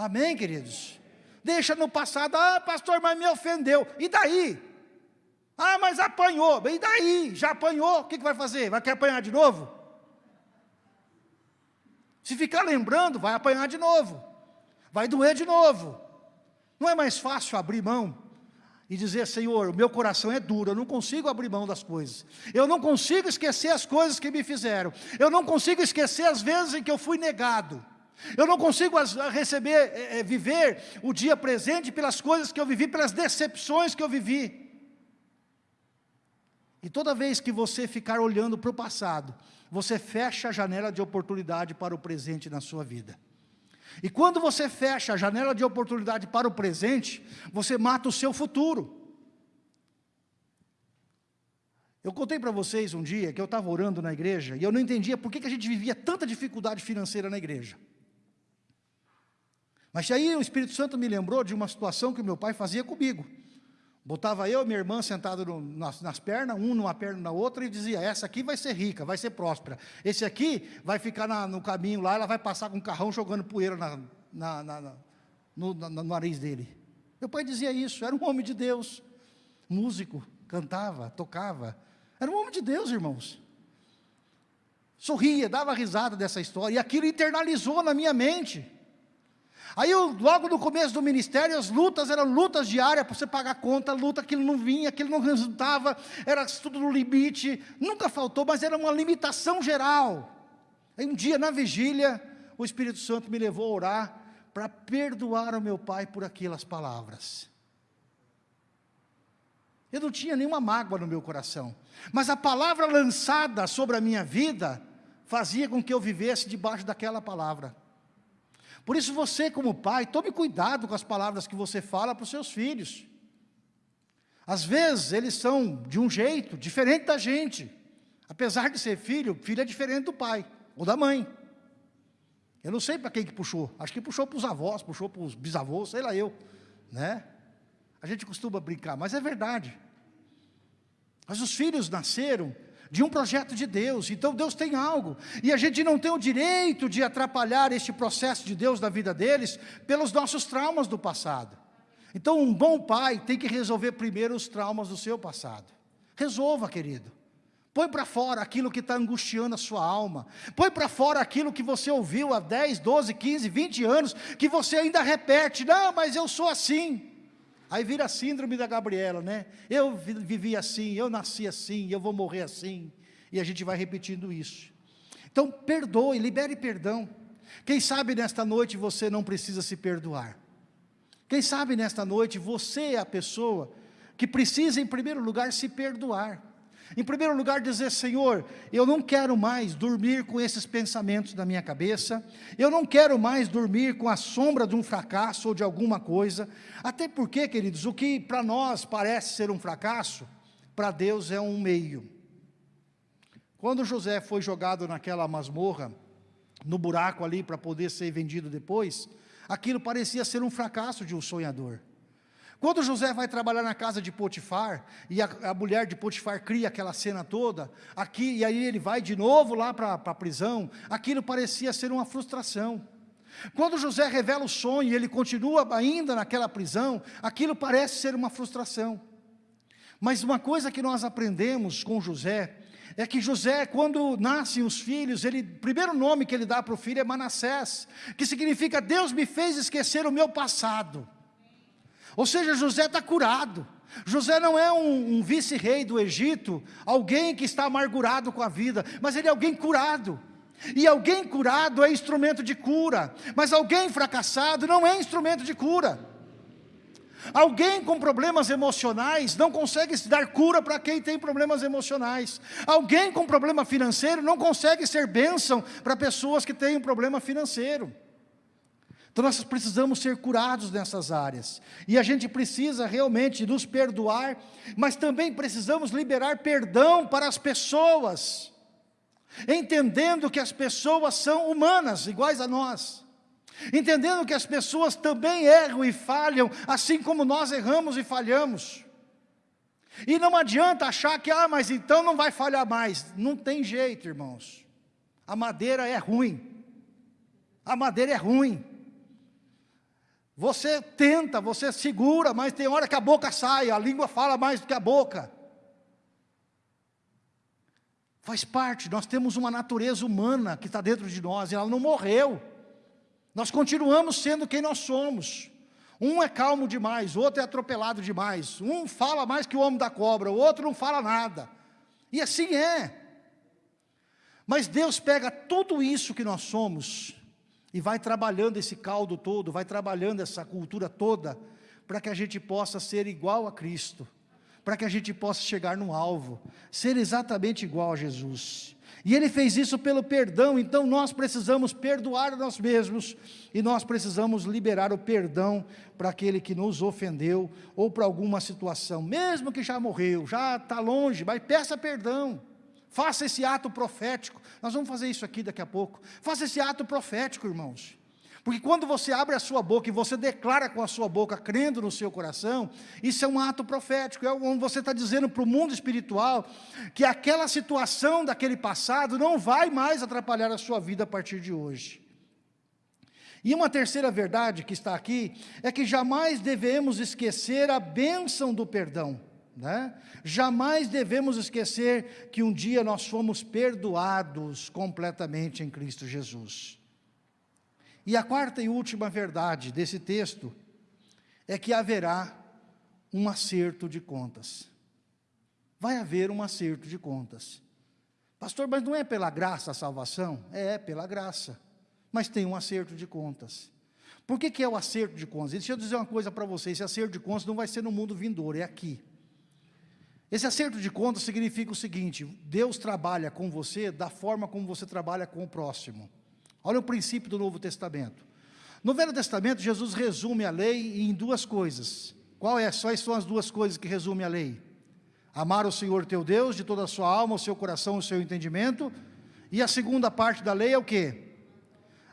Amém, queridos? Deixa no passado, ah pastor, mas me ofendeu. E daí? Ah, mas apanhou. E daí? Já apanhou, o que, que vai fazer? Vai querer apanhar de novo? Se ficar lembrando, vai apanhar de novo. Vai doer de novo. Não é mais fácil abrir mão e dizer, Senhor, o meu coração é duro, eu não consigo abrir mão das coisas. Eu não consigo esquecer as coisas que me fizeram. Eu não consigo esquecer as vezes em que eu fui negado. Eu não consigo receber, é, é, viver o dia presente pelas coisas que eu vivi, pelas decepções que eu vivi. E toda vez que você ficar olhando para o passado, você fecha a janela de oportunidade para o presente na sua vida. E quando você fecha a janela de oportunidade para o presente, você mata o seu futuro. Eu contei para vocês um dia que eu estava orando na igreja e eu não entendia por que, que a gente vivia tanta dificuldade financeira na igreja. Mas aí o Espírito Santo me lembrou de uma situação que meu pai fazia comigo. Botava eu e minha irmã sentado no, nas, nas, pernas, um numa perna na outra, e dizia: essa aqui vai ser rica, vai ser próspera. Esse aqui vai ficar na, no caminho lá, ela vai passar com um carrão jogando poeira na, na, no, no nariz dele. Meu pai dizia isso, era um homem de Deus, músico, cantava, tocava. Era um homem de Deus, irmãos. Sorria, dava risada dessa história, e aquilo internalizou na minha mente. Aí, logo no começo do ministério, as lutas eram lutas diárias para você pagar conta, luta, aquilo não vinha, aquilo não resultava, era tudo no limite, nunca faltou, mas era uma limitação geral. Aí um dia, na vigília, o Espírito Santo me levou a orar para perdoar o meu pai por aquelas palavras. Eu não tinha nenhuma mágoa no meu coração, mas a palavra lançada sobre a minha vida fazia com que eu vivesse debaixo daquela palavra. Por isso você como pai, tome cuidado com as palavras que você fala para os seus filhos. Às vezes eles são de um jeito diferente da gente. Apesar de ser filho, filho é diferente do pai ou da mãe. Eu não sei para quem que puxou. Acho que puxou para os avós, puxou para os bisavós, sei lá eu. Né? A gente costuma brincar, mas é verdade. Mas os filhos nasceram de um projeto de Deus, então Deus tem algo, e a gente não tem o direito de atrapalhar este processo de Deus na vida deles, pelos nossos traumas do passado. Então um bom pai tem que resolver primeiro os traumas do seu passado. Resolva, querido. Põe para fora aquilo que está angustiando a sua alma. Põe para fora aquilo que você ouviu há 10, 12, 15, 20 anos, que você ainda repete, não, mas eu sou assim. Aí vira a síndrome da Gabriela, né? Eu vivi assim, eu nasci assim, eu vou morrer assim. E a gente vai repetindo isso. Então, perdoe, libere perdão. Quem sabe nesta noite você não precisa se perdoar. Quem sabe nesta noite você é a pessoa que precisa, em primeiro lugar, se perdoar. Em primeiro lugar, dizer, Senhor, eu não quero mais dormir com esses pensamentos na minha cabeça, eu não quero mais dormir com a sombra de um fracasso ou de alguma coisa, até porque, queridos, o que para nós parece ser um fracasso, para Deus é um meio. Quando José foi jogado naquela masmorra, no buraco ali para poder ser vendido depois, aquilo parecia ser um fracasso de um sonhador. Quando José vai trabalhar na casa de Potifar, e a, a mulher de Potifar cria aquela cena toda, aqui, e aí ele vai de novo lá para a prisão, aquilo parecia ser uma frustração. Quando José revela o sonho e ele continua ainda naquela prisão, aquilo parece ser uma frustração. Mas uma coisa que nós aprendemos com José, é que José, quando nascem os filhos, ele, o primeiro nome que ele dá para o filho é Manassés, que significa Deus me fez esquecer o meu passado. Ou seja, José está curado. José não é um, um vice-rei do Egito, alguém que está amargurado com a vida, mas ele é alguém curado. E alguém curado é instrumento de cura, mas alguém fracassado não é instrumento de cura. Alguém com problemas emocionais não consegue se dar cura para quem tem problemas emocionais. Alguém com problema financeiro não consegue ser bênção para pessoas que têm um problema financeiro. Então nós precisamos ser curados nessas áreas. E a gente precisa realmente nos perdoar, mas também precisamos liberar perdão para as pessoas. Entendendo que as pessoas são humanas, iguais a nós. Entendendo que as pessoas também erram e falham, assim como nós erramos e falhamos. E não adianta achar que, ah, mas então não vai falhar mais. Não tem jeito, irmãos. A madeira é ruim. A madeira é ruim. Você tenta, você segura, mas tem hora que a boca sai, a língua fala mais do que a boca. Faz parte, nós temos uma natureza humana que está dentro de nós, e ela não morreu. Nós continuamos sendo quem nós somos. Um é calmo demais, o outro é atropelado demais. Um fala mais que o homem da cobra, o outro não fala nada. E assim é. Mas Deus pega tudo isso que nós somos e vai trabalhando esse caldo todo, vai trabalhando essa cultura toda, para que a gente possa ser igual a Cristo, para que a gente possa chegar no alvo, ser exatamente igual a Jesus. E Ele fez isso pelo perdão, então nós precisamos perdoar nós mesmos, e nós precisamos liberar o perdão para aquele que nos ofendeu, ou para alguma situação, mesmo que já morreu, já está longe, mas peça perdão. Faça esse ato profético. Nós vamos fazer isso aqui daqui a pouco. Faça esse ato profético, irmãos. Porque quando você abre a sua boca e você declara com a sua boca, crendo no seu coração, isso é um ato profético, é onde você está dizendo para o mundo espiritual que aquela situação daquele passado não vai mais atrapalhar a sua vida a partir de hoje. E uma terceira verdade que está aqui, é que jamais devemos esquecer a bênção do perdão. Né? Jamais devemos esquecer que um dia nós fomos perdoados completamente em Cristo Jesus. E a quarta e última verdade desse texto é que haverá um acerto de contas. Vai haver um acerto de contas. Pastor, mas não é pela graça a salvação? É, pela graça. Mas tem um acerto de contas. Por que, que é o acerto de contas? Deixa eu dizer uma coisa para vocês: esse acerto de contas não vai ser no mundo vindouro, é aqui. Esse acerto de contas significa o seguinte: Deus trabalha com você da forma como você trabalha com o próximo. Olha o princípio do Novo Testamento. No Velho Testamento, Jesus resume a lei em duas coisas. Qual é? Quais são as duas coisas que resume a lei? Amar o Senhor teu Deus de toda a sua alma, o seu coração, o seu entendimento. E a segunda parte da lei é o quê?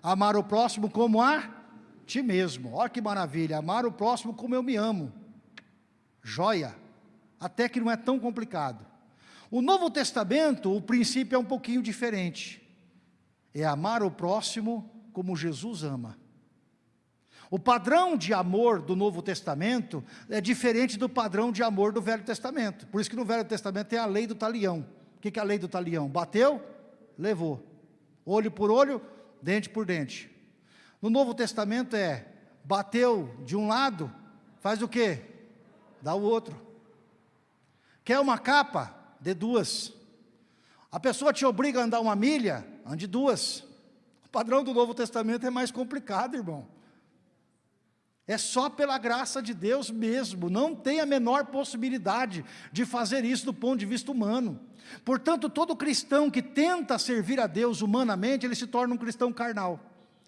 Amar o próximo como a ti mesmo. Olha que maravilha, amar o próximo como eu me amo. Joia. Até que não é tão complicado. O Novo Testamento, o princípio é um pouquinho diferente é amar o próximo como Jesus ama. O padrão de amor do Novo Testamento é diferente do padrão de amor do Velho Testamento. Por isso que no Velho Testamento tem a lei do talião. O que é a lei do talião? Bateu, levou. Olho por olho, dente por dente. No Novo Testamento é, bateu de um lado, faz o quê? Dá o outro. Quer uma capa? Dê duas. A pessoa te obriga a andar uma milha, ande duas. O padrão do Novo Testamento é mais complicado, irmão. É só pela graça de Deus mesmo, não tem a menor possibilidade de fazer isso do ponto de vista humano. Portanto, todo cristão que tenta servir a Deus humanamente, ele se torna um cristão carnal.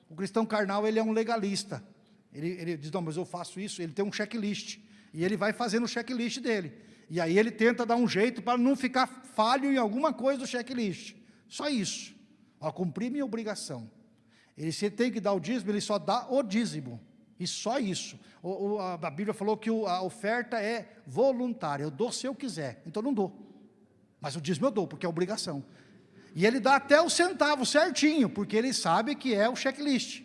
O cristão carnal, ele é um legalista. Ele, ele diz, não, mas eu faço isso, ele tem um checklist. E ele vai fazendo o checklist dele. E aí ele tenta dar um jeito para não ficar falho em alguma coisa do checklist. Só isso. Ao cumprir minha obrigação. Ele, se ele tem que dar o dízimo, ele só dá o dízimo. E só isso. O, o, a Bíblia falou que o, a oferta é voluntária. Eu dou se eu quiser. Então não dou. Mas o dízimo eu dou, porque é obrigação. E ele dá até o centavo certinho, porque ele sabe que é o checklist.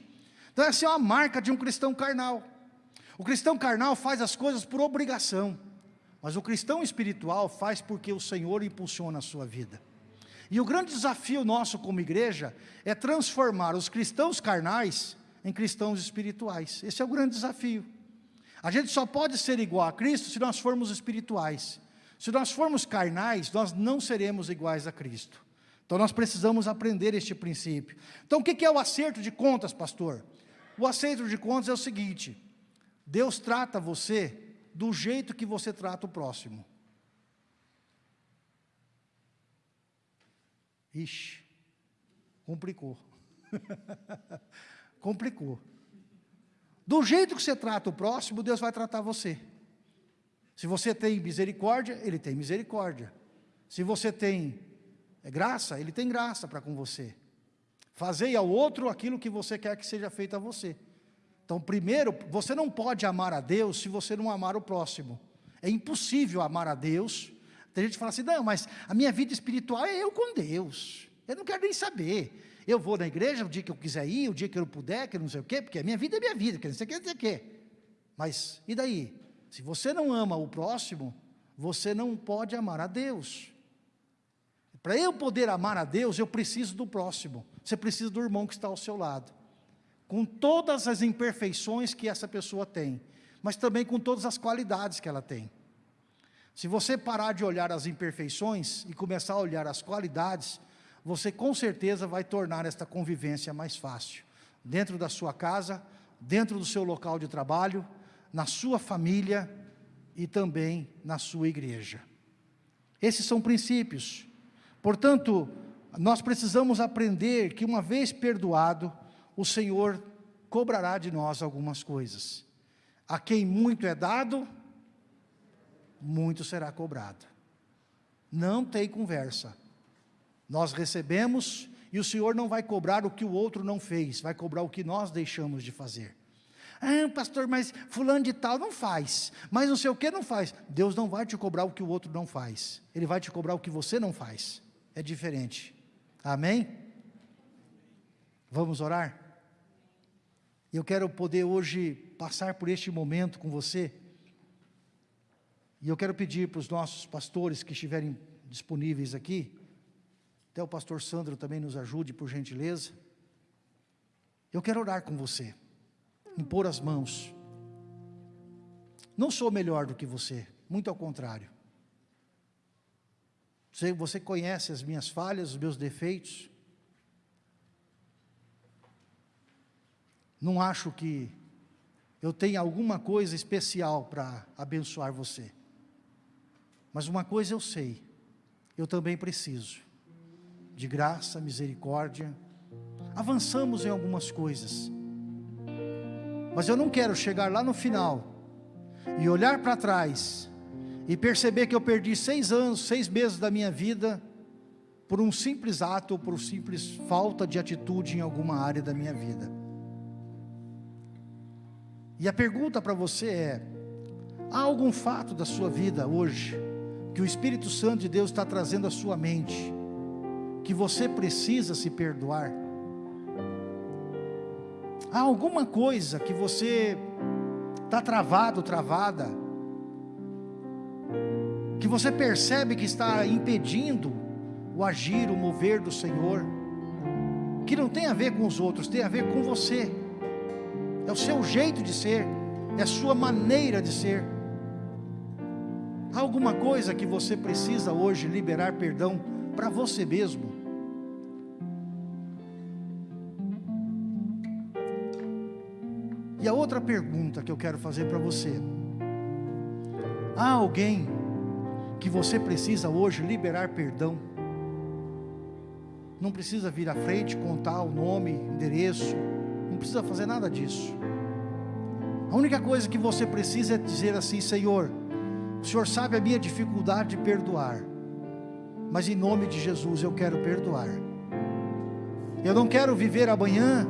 Então essa é uma marca de um cristão carnal. O cristão carnal faz as coisas por obrigação. Mas o cristão espiritual faz porque o Senhor impulsiona a sua vida. E o grande desafio nosso como igreja é transformar os cristãos carnais em cristãos espirituais. Esse é o grande desafio. A gente só pode ser igual a Cristo se nós formos espirituais. Se nós formos carnais, nós não seremos iguais a Cristo. Então nós precisamos aprender este princípio. Então o que é o acerto de contas, pastor? O acerto de contas é o seguinte: Deus trata você do jeito que você trata o próximo. Ixi, complicou. complicou. Do jeito que você trata o próximo, Deus vai tratar você. Se você tem misericórdia, Ele tem misericórdia. Se você tem graça, Ele tem graça para com você. Fazei ao outro aquilo que você quer que seja feito a você. Então, primeiro, você não pode amar a Deus se você não amar o próximo. É impossível amar a Deus. Tem gente que fala assim, não, mas a minha vida espiritual é eu com Deus. Eu não quero nem saber. Eu vou na igreja o dia que eu quiser ir, o dia que eu puder, que eu não sei o quê, porque a minha vida é minha vida, que não sei o que, não sei o quê. Mas, e daí? Se você não ama o próximo, você não pode amar a Deus. Para eu poder amar a Deus, eu preciso do próximo. Você precisa do irmão que está ao seu lado com todas as imperfeições que essa pessoa tem, mas também com todas as qualidades que ela tem. Se você parar de olhar as imperfeições e começar a olhar as qualidades, você com certeza vai tornar esta convivência mais fácil, dentro da sua casa, dentro do seu local de trabalho, na sua família e também na sua igreja. Esses são princípios. Portanto, nós precisamos aprender que uma vez perdoado, o Senhor cobrará de nós algumas coisas. A quem muito é dado, muito será cobrado. Não tem conversa. Nós recebemos E o Senhor não vai cobrar o que o outro não fez, vai cobrar o que nós deixamos de fazer. Ah, pastor, mas fulano de tal não faz, mas não sei o que não faz. Deus não vai te cobrar o que o outro não faz, Ele vai te cobrar o que você não faz. É diferente. Amém? Vamos orar? Eu quero poder hoje passar por este momento com você. E eu quero pedir para os nossos pastores que estiverem disponíveis aqui, até o pastor Sandro também nos ajude, por gentileza. Eu quero orar com você, impor as mãos. Não sou melhor do que você, muito ao contrário. Você, você conhece as minhas falhas, os meus defeitos. Não acho que eu tenha alguma coisa especial para abençoar você. Mas uma coisa eu sei, eu também preciso de graça, misericórdia. Avançamos em algumas coisas. Mas eu não quero chegar lá no final e olhar para trás e perceber que eu perdi seis anos, seis meses da minha vida por um simples ato ou por simples falta de atitude em alguma área da minha vida. E a pergunta para você é: há algum fato da sua vida hoje que o Espírito Santo de Deus está trazendo à sua mente? que você precisa se perdoar? Há alguma coisa que você está travado, travada, que você percebe que está impedindo o agir, o mover do Senhor, que não tem a ver com os outros, tem a ver com você, é o seu jeito de ser, é a sua maneira de ser. Há alguma coisa que você precisa hoje liberar perdão para você mesmo? E a outra pergunta que eu quero fazer para você: há alguém que você precisa hoje liberar perdão? Não precisa vir à frente, contar o nome, endereço, não precisa fazer nada disso. A única coisa que você precisa é dizer assim: Senhor, o Senhor sabe a minha dificuldade de perdoar, mas em nome de Jesus eu quero perdoar. Eu não quero viver amanhã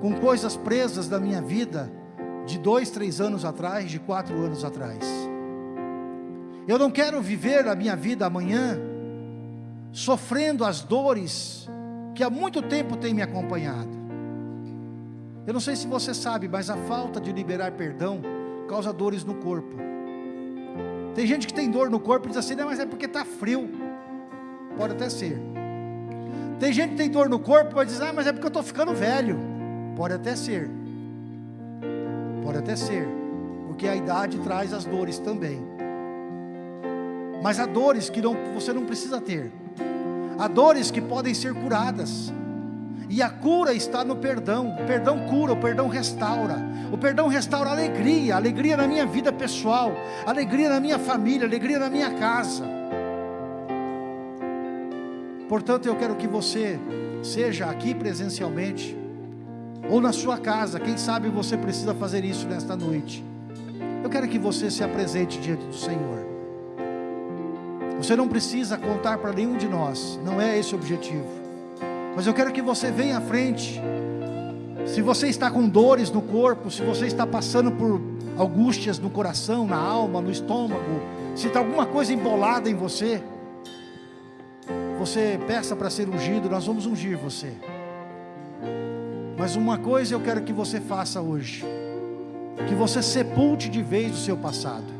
com coisas presas da minha vida de dois, três anos atrás, de quatro anos atrás. Eu não quero viver a minha vida amanhã sofrendo as dores que há muito tempo tem me acompanhado. Eu não sei se você sabe, mas a falta de liberar perdão causa dores no corpo. Tem gente que tem dor no corpo e diz assim, não, mas é porque está frio. Pode até ser. Tem gente que tem dor no corpo e diz, ah, mas é porque eu estou ficando velho. Pode até ser. Pode até ser. Porque a idade traz as dores também. Mas há dores que não, você não precisa ter. Há dores que podem ser curadas. E a cura está no perdão. O perdão cura, o perdão restaura. O perdão restaura alegria, alegria na minha vida pessoal, alegria na minha família, alegria na minha casa. Portanto, eu quero que você seja aqui presencialmente ou na sua casa, quem sabe você precisa fazer isso nesta noite. Eu quero que você se apresente diante do Senhor. Você não precisa contar para nenhum de nós, não é esse o objetivo. Mas eu quero que você venha à frente. Se você está com dores no corpo, se você está passando por angústias no coração, na alma, no estômago, se está alguma coisa embolada em você, você peça para ser ungido, nós vamos ungir você. Mas uma coisa eu quero que você faça hoje: que você sepulte de vez o seu passado,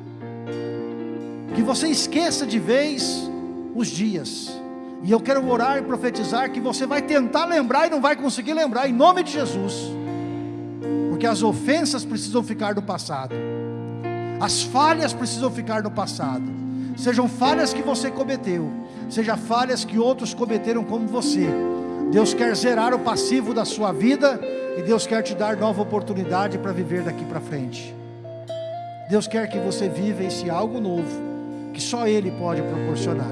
que você esqueça de vez os dias. E eu quero orar e profetizar que você vai tentar lembrar e não vai conseguir lembrar, em nome de Jesus, porque as ofensas precisam ficar no passado, as falhas precisam ficar no passado, sejam falhas que você cometeu, sejam falhas que outros cometeram como você Deus quer zerar o passivo da sua vida e Deus quer te dar nova oportunidade para viver daqui para frente. Deus quer que você viva esse algo novo que só Ele pode proporcionar.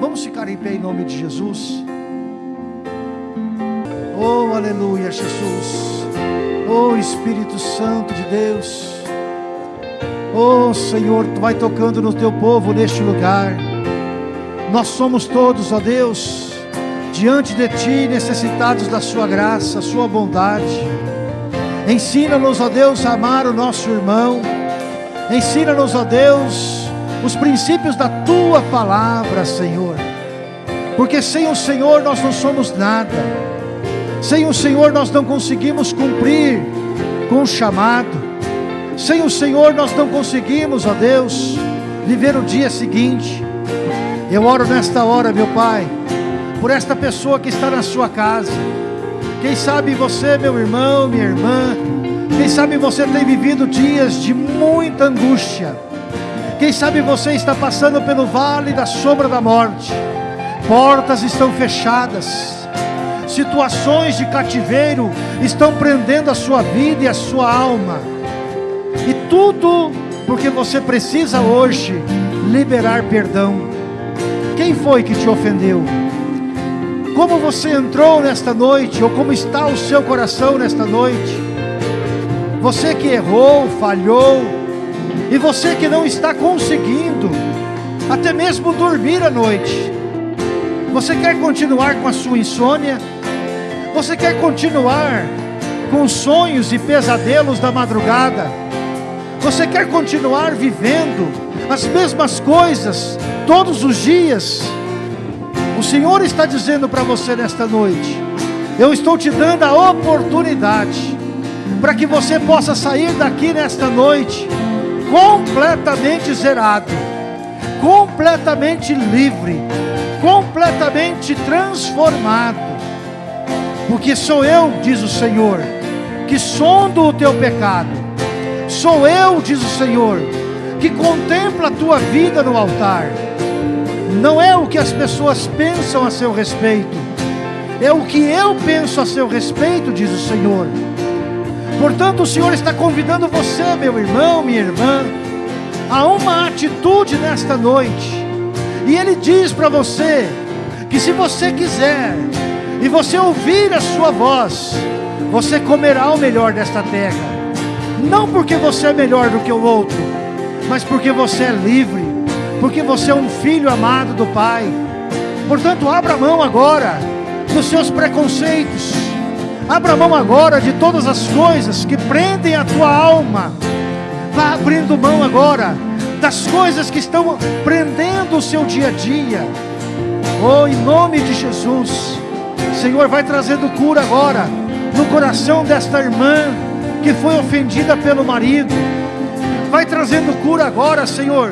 Vamos ficar em pé em nome de Jesus. Oh, aleluia, Jesus. Oh, Espírito Santo de Deus. Oh, Senhor, Tu vai tocando no Teu povo neste lugar. Nós somos todos, ó Deus diante de Ti, necessitados da Sua graça, Sua bondade. Ensina-nos, ó Deus, a amar o nosso irmão. Ensina-nos, ó Deus, os princípios da Tua palavra, Senhor. Porque sem o Senhor nós não somos nada. Sem o Senhor nós não conseguimos cumprir com o chamado. Sem o Senhor nós não conseguimos, ó Deus, viver o dia seguinte. Eu oro nesta hora, meu Pai, por esta pessoa que está na sua casa. Quem sabe você, meu irmão, minha irmã, quem sabe você tem vivido dias de muita angústia. Quem sabe você está passando pelo vale da sombra da morte. Portas estão fechadas. Situações de cativeiro estão prendendo a sua vida e a sua alma. E tudo porque você precisa hoje liberar perdão. Quem foi que te ofendeu? Como você entrou nesta noite, ou como está o seu coração nesta noite? Você que errou, falhou, e você que não está conseguindo, até mesmo dormir à noite. Você quer continuar com a sua insônia? Você quer continuar com sonhos e pesadelos da madrugada? Você quer continuar vivendo as mesmas coisas todos os dias. O Senhor está dizendo para você nesta noite: Eu estou te dando a oportunidade para que você possa sair daqui nesta noite completamente zerado, completamente livre, completamente transformado. Porque sou eu, diz o Senhor, que sondo o teu pecado. Sou eu, diz o Senhor, que contempla a tua vida no altar não é o que as pessoas pensam a seu respeito, é o que eu penso a seu respeito, diz o Senhor. Portanto, o Senhor está convidando você, meu irmão, minha irmã, a uma atitude nesta noite. E Ele diz para você que se você quiser e você ouvir a sua voz, você comerá o melhor desta terra. Não porque você é melhor do que o outro, mas porque você é livre porque você é um filho amado do Pai. Portanto, abra mão agora dos seus preconceitos, abra mão agora de todas as coisas que prendem a tua alma. Vá abrindo mão agora das coisas que estão prendendo o seu dia a dia. Oh, em nome de Jesus, Senhor, vai trazendo cura agora no coração desta irmã que foi ofendida pelo marido. Vai trazendo cura agora, Senhor,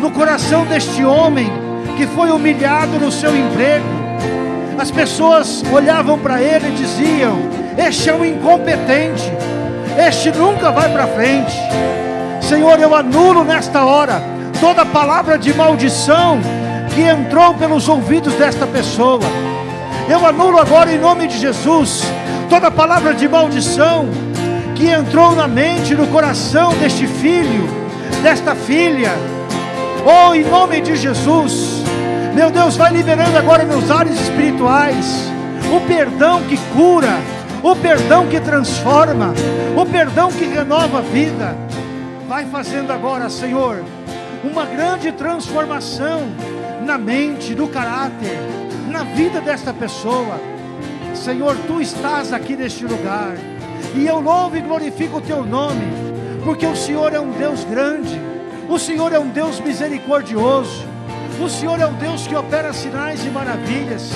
no coração deste homem que foi humilhado no seu emprego. As pessoas olhavam para ele e diziam: Este é um incompetente, este nunca vai para frente. Senhor, eu anulo nesta hora toda palavra de maldição que entrou pelos ouvidos desta pessoa. Eu anulo agora em nome de Jesus toda palavra de maldição que entrou na mente, no coração deste filho, desta filha Oh, em nome de Jesus, meu Deus, vai liberando agora nos ares espirituais o perdão que cura, o perdão que transforma, o perdão que renova a vida. Vai fazendo agora, Senhor, uma grande transformação na mente, no caráter, na vida desta pessoa. Senhor, tu estás aqui neste lugar, e eu louvo e glorifico o teu nome, porque o Senhor é um Deus grande o Senhor é um Deus misericordioso. O Senhor é um Deus que opera sinais e maravilhas.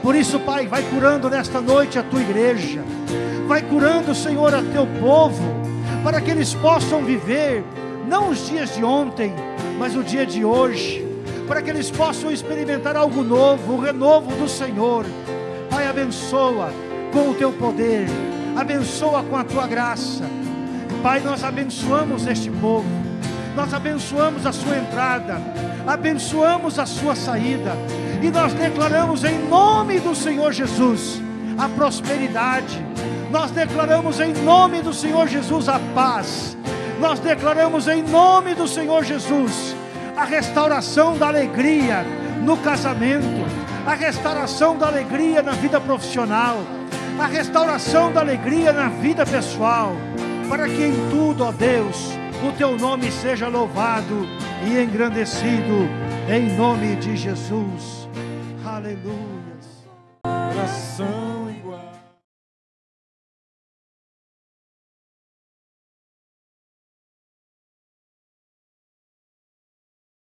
Por isso, Pai, vai curando nesta noite a tua igreja. Vai curando, Senhor, a teu povo, para que eles possam viver não os dias de ontem, mas o dia de hoje, para que eles possam experimentar algo novo, o renovo do Senhor. Pai, abençoa com o teu poder, abençoa com a tua graça. Pai, nós abençoamos este povo nós abençoamos a sua entrada, abençoamos a sua saída, e nós declaramos em nome do Senhor Jesus a prosperidade, nós declaramos em nome do Senhor Jesus a paz, nós declaramos em nome do Senhor Jesus a restauração da alegria no casamento, a restauração da alegria na vida profissional, a restauração da alegria na vida pessoal, para que em tudo, ó Deus, o teu nome seja louvado e engrandecido, em nome de Jesus. Aleluia.